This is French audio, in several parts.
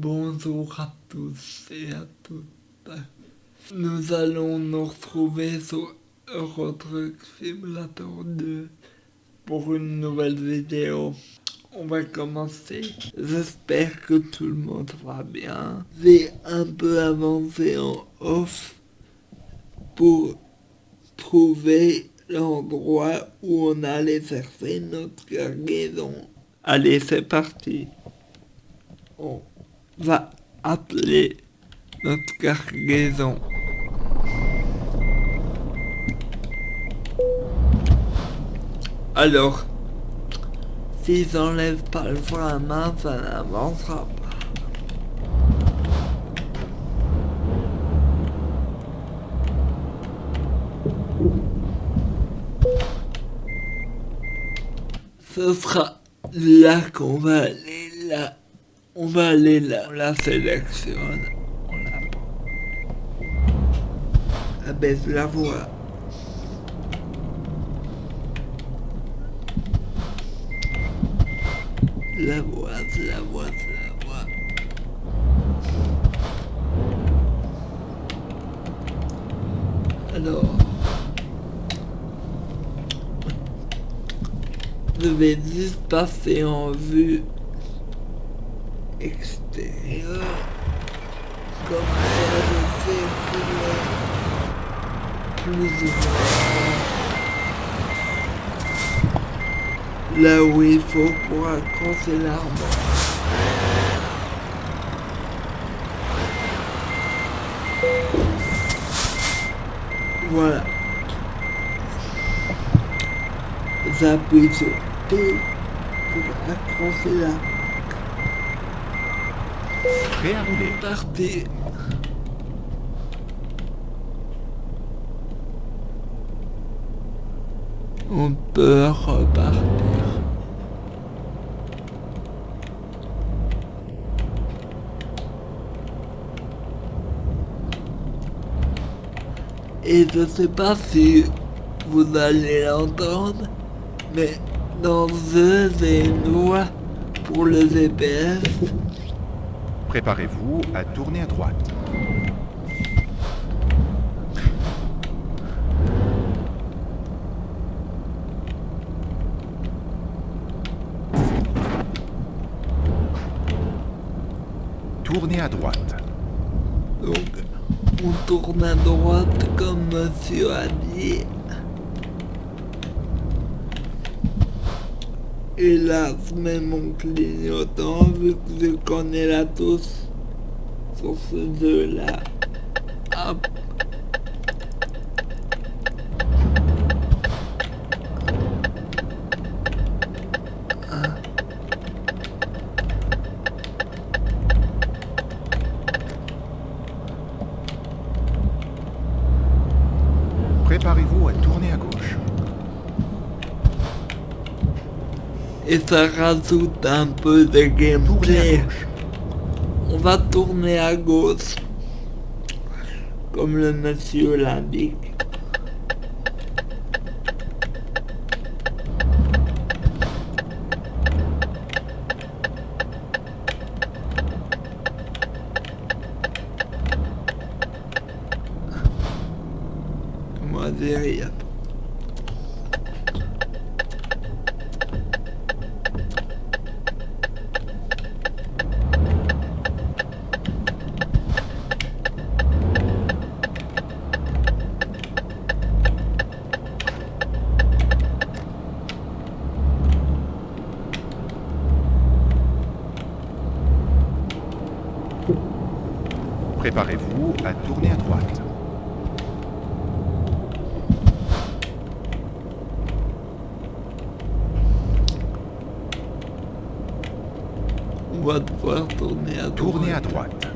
Bonjour à tous et à toutes. Nous allons nous retrouver sur Eurotruck Simulator 2 pour une nouvelle vidéo. On va commencer. J'espère que tout le monde va bien. J'ai un peu avancé en off pour trouver l'endroit où on allait chercher notre cargaison. Allez, c'est parti. Va appeler notre cargaison. Alors, si j'enlève pas le frein à main, ça n'avancera pas. Ce sera là qu'on va aller, là. On va aller là. On la sélectionne. On la prend. Abaisse la voix. La voix, la voix, la voix. Alors, je vais juste passer en vue extérieure comme ça fais pour plus là où il faut pour accrocher l'arbre. Voilà. J'appuie sur P pour accrocher l'arbre. Prêt à rouler. On peut repartir. Et je sais pas si vous allez l'entendre, mais dans The j'ai une pour le GPS. Préparez-vous à tourner à droite. Tournez à droite. Donc, on tourne à droite comme monsieur a dit. Je mets mon clignotant vu que je connais la touche sur ce jeu-là. Et ça rajoute un peu de gameplay. On va tourner à gauche. Comme le monsieur l'indique. Moi, j'ai rien. On va devoir tourner à droite. Tournez à droite.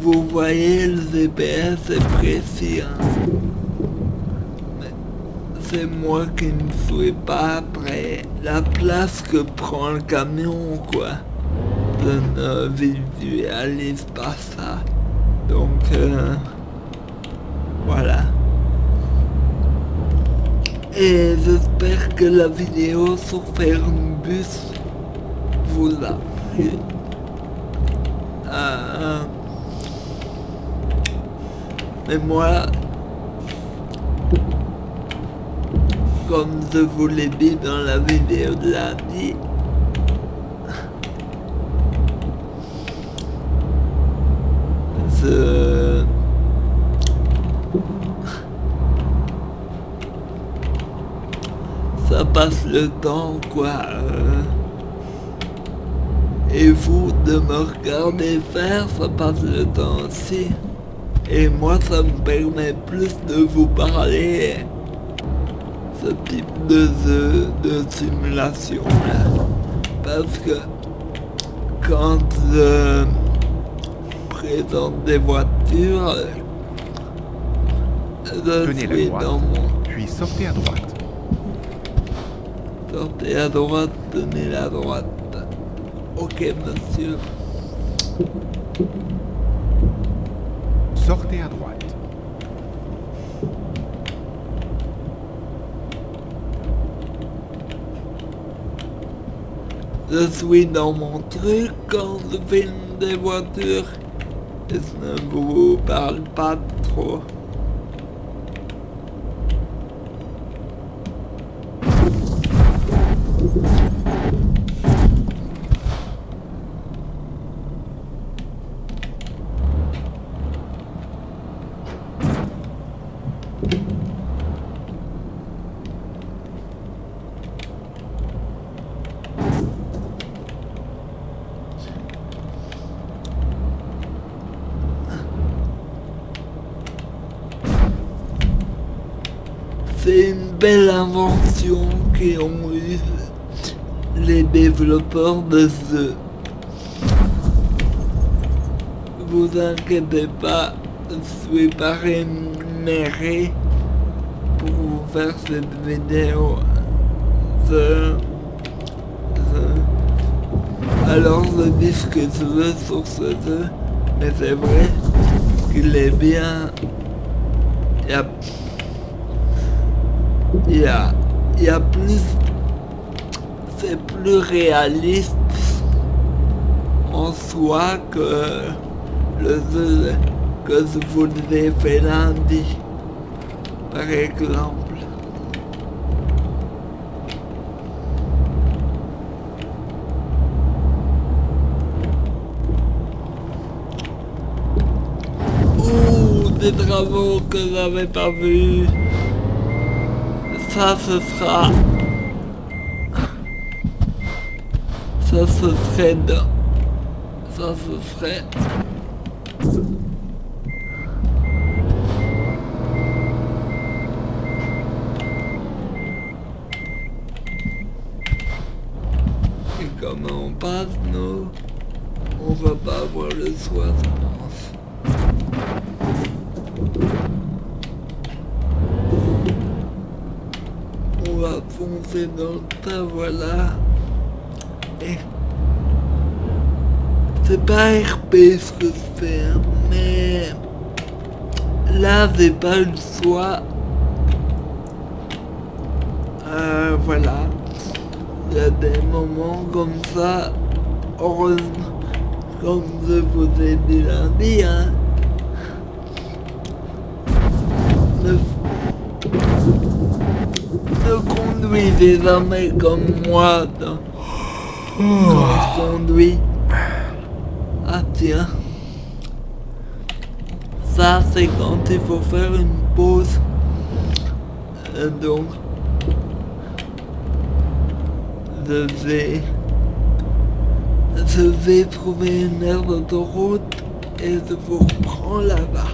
Vous voyez, le GPS est précis. hein. Mais C'est moi qui ne suis pas après la place que prend le camion, quoi. Je ne visualise pas ça. Donc, euh, voilà. Et j'espère que la vidéo sur Fernbus vous appris à... Mais moi, comme je vous l'ai dit dans la vidéo de lundi, je... ça passe le temps quoi. euh. Et vous de me regarder faire, ça passe le temps aussi. Et moi ça me permet plus de vous parler ce type de simulation là. Parce que quand je présente des voitures, je Tenez la suis droite. dans mon Puis sortez à droite. Sortez à droite, tenez la droite. Ok, monsieur. Sortez à droite. Je suis dans mon truc quand je filme des voitures. Et je ne vous parle pas trop? C'est une belle invention eu les développeurs de ce. Vous inquiétez pas, je suis pas rémunéré pour vous faire cette vidéo. Alors je dis ce que je veux sur ce jeu, mais c'est vrai qu'il est bien. Il y a il y a, il y a plus, c'est plus réaliste en soi que le que je vous ai fait lundi, par exemple. Des travaux que j'avais pas vus. Ça, ce sera... Ça, ce serait... dans- Ça, ce serait... Et comment on passe, nous? On va pas avoir le soir, je pense. On va foncer dans le tas, voilà. C'est pas RP ce que je fais, mais là j'ai pas le choix. Euh, voilà. Il y a des moments comme ça, heureusement, comme je vous ai dit lundi, hein. Ne ne conduisez jamais comme moi. Je conduis. Ah tiens. Ça c'est quand il faut faire une pause. Euh, donc je vais je vais trouver une aire d'autoroute et je vous reprends là-bas.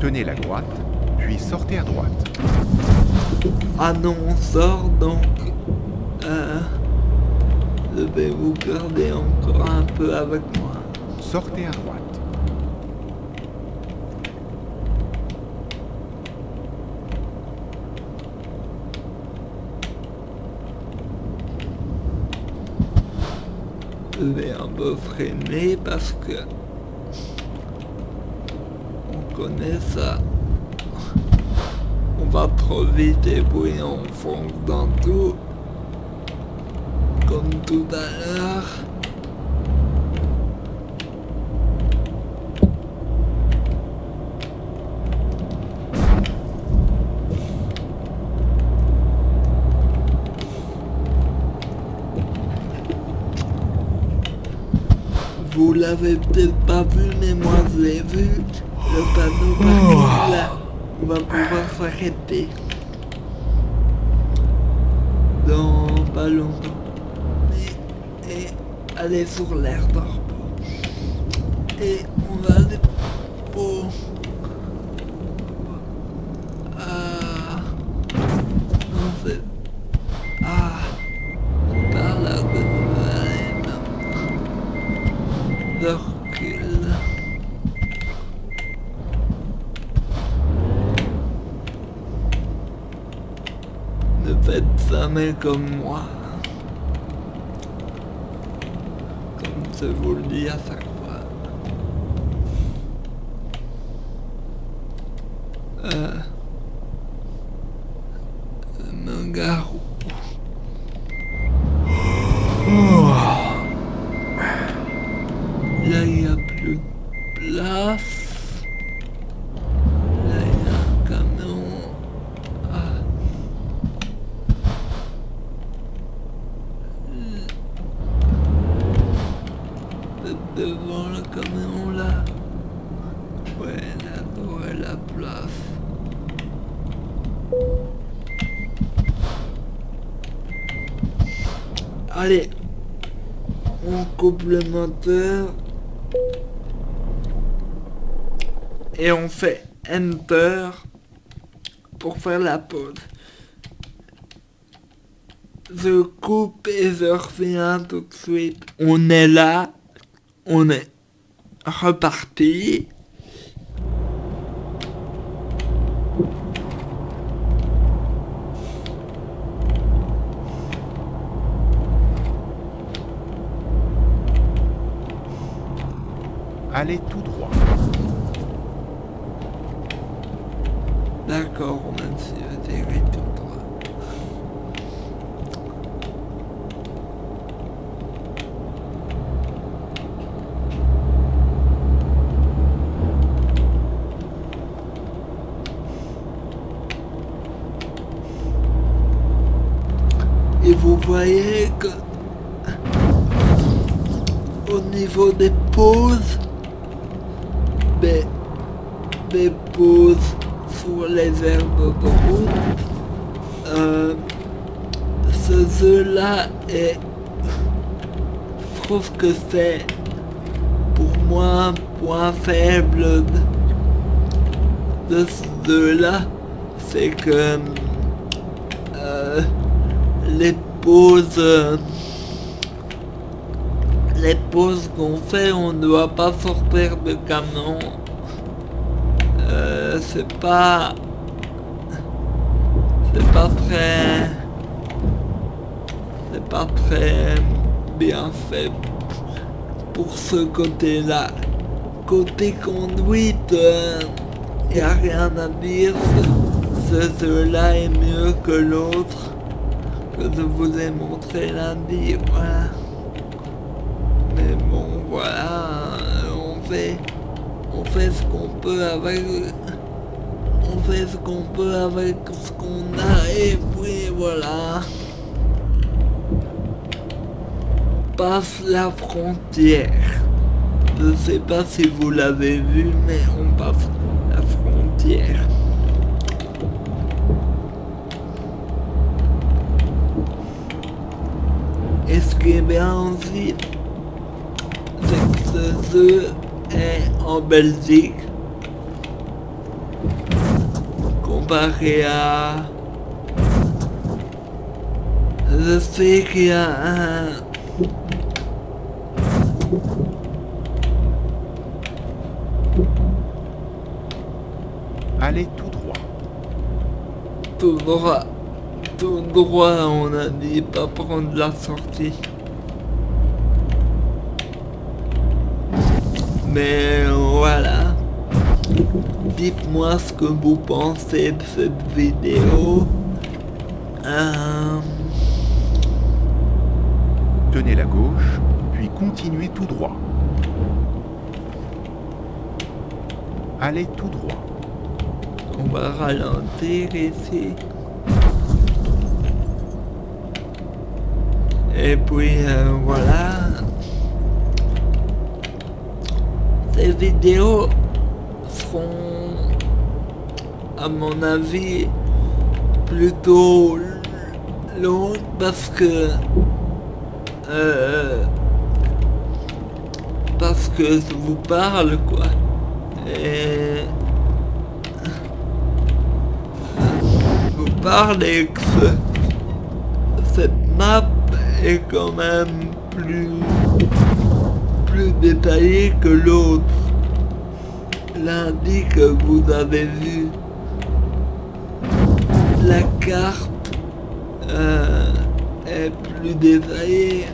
Tenez la droite, puis sortez à droite. Ah non, on sort donc. Je vais vous garder encore un peu avec moi? Sortez à droite. Je vais un peu freiner parce que on connaît ça. On va trop vite et puis on fonce dans tout. Comme tout à l'heure. Vous l'avez peut-être pas vu, mais moi je l'ai vu. Le panneau parking là, on va pouvoir s'arrêter. Dans pas longtemps. Aller sur l'air. Et on va aller pour... Ah... En fait... Ah... Par là que je vais aller maintenant de recul. Ne faites jamais comme moi. Comme je vous le dis à chaque fois. Euh, me garou. Là, il n'y a plus de place. Là, il y a un camion. Ah. Le- Devant le camion, là. Ouais, là, devrait la place. Allez, on coupe le moteur et on fait Enter pour faire la pause. Je coupe et je reviens tout de suite. On est là, on est reparti. Allez tout droit. D'accord, on a atterri tout. Et vous voyez que au niveau des pauses, des pauses sur les aires d'autoroute. Euh, ce jeu-là est... Je trouve que c'est pour moi un point faible de, de ce jeu-là. C'est que euh, les pauses... euh, les qu'on fait, on ne doit pas sortir de camion. Euh, c'est pas... C'est pas très... C'est pas très bien fait pour ce côté-là. Côté conduite, il n'y a rien à dire. Ce jeu-là est mieux que l'autre que je vous ai montré lundi. Mais bon, voilà, on on fait ce qu'on peut avec, on fait ce qu'on peut avec ce qu'on a et puis voilà. Passe la frontière. Je sais pas si vous l'avez vu, mais on passe la frontière. Et ce qui est bien aussi, c'est est en Belgique comparé à... Je sais qu'il y a un... Allez tout droit. tout droit, tout droit, on a dit pas prendre la sortie. Mais voilà. Dites-moi ce que vous pensez de cette vidéo. Euh, tunnel à gauche, puis continuez tout droit. Allez tout droit. On va ralentir ici. Et puis euh, voilà. Vidéos seront, à mon avis, plutôt longues parce que euh, parce que je vous parle quoi. Et je vous parle et que ce- cette map est quand même plus plus détaillée que l'autre. Lundi que vous avez vu la carte euh, est plus détaillée.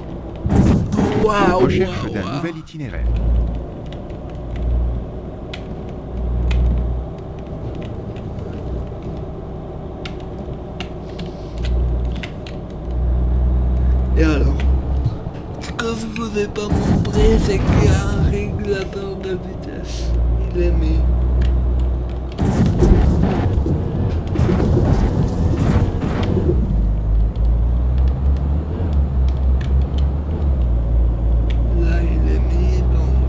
Waouh! Recherche d'un nouvel itinéraire. Et alors Ce que je vous ai pas montré, c'est qu'il y a un régulateur de vitesse. Il est mis. Là, il est mis, donc...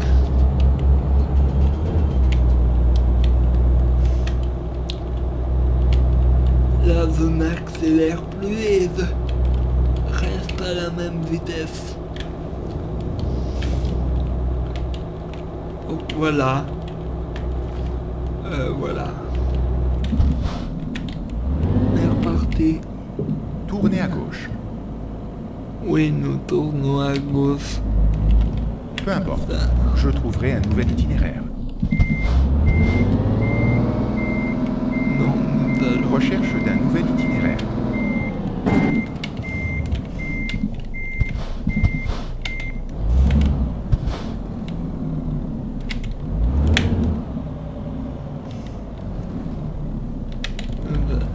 Là, je n'accélère plus et reste à la même vitesse. Voilà. Euh, voilà. On est reparti. Tournez à gauche. À gauche. Peu importe. Je trouverai un nouvel itinéraire. Non. Recherche d'un nouvel itinéraire. nous allons-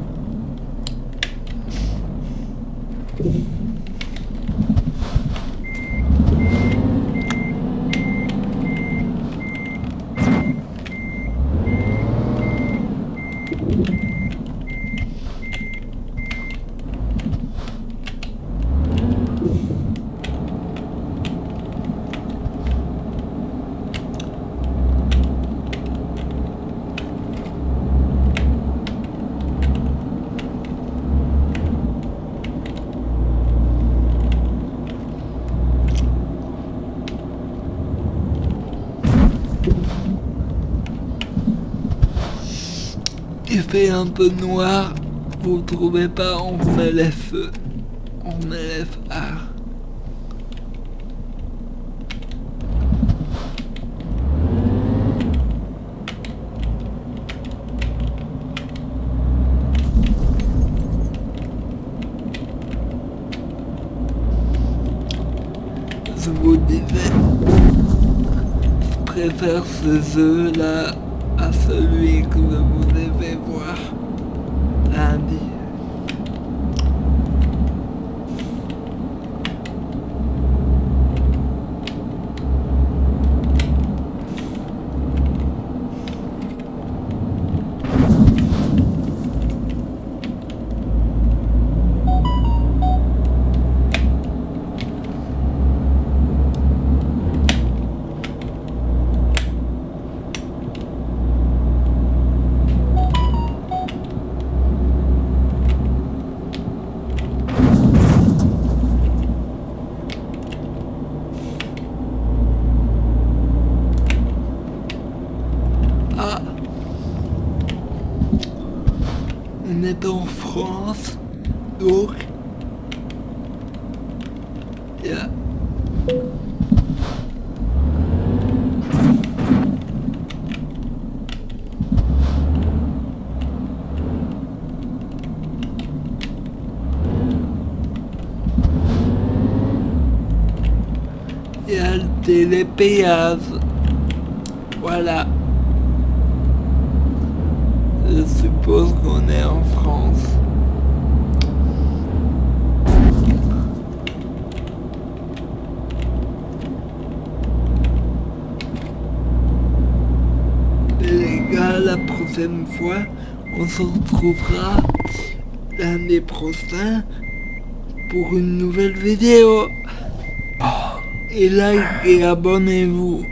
Il un peu noir, vous trouvez pas, on met les feux, on. Je vous disais, je préfère ce jeu là à celui que vous devez voir lundi. Ah éviter les. Voilà. Je suppose qu'on est en France. Les gars, la prochaine fois, on se retrouvera l'année prochaine pour une nouvelle vidéo. Et like et abonnez-vous.